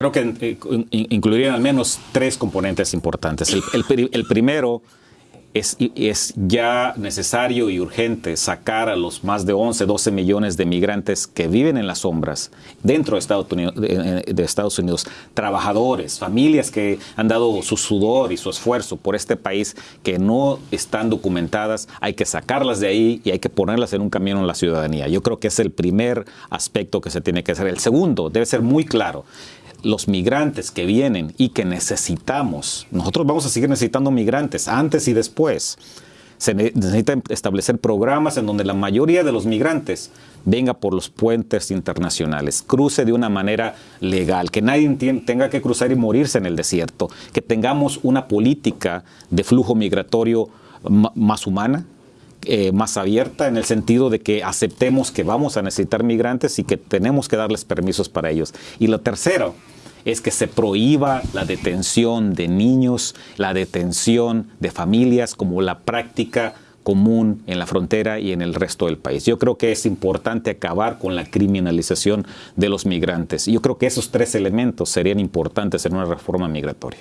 Creo que eh, incluirían al menos tres componentes importantes. El, primero es, es, ya necesario y urgente sacar a los más de 11, 12 millones de migrantes que viven en las sombras dentro de Estados, Unidos, de Estados Unidos, trabajadores, familias que han dado su sudor y su esfuerzo por este país que no están documentadas, hay que sacarlas de ahí y hay que ponerlas en un camino en la ciudadanía. Yo creo que es el primer aspecto que se tiene que hacer. El segundo debe ser muy claro los migrantes que vienen y que necesitamos, nosotros vamos a seguir necesitando migrantes antes y después. Se necesita establecer programas en donde la mayoría de los migrantes venga por los puentes internacionales, cruce de una manera legal, que nadie tenga que cruzar y morirse en el desierto, que tengamos una política de flujo migratorio más humana, eh, más abierta en el sentido de que aceptemos que vamos a necesitar migrantes y que tenemos que darles permisos para ellos. Y lo tercero es que se prohíba la detención de niños, la detención de familias como la práctica común en la frontera y en el resto del país. Yo creo que es importante acabar con la criminalización de los migrantes. Yo creo que esos tres elementos serían importantes en una reforma migratoria.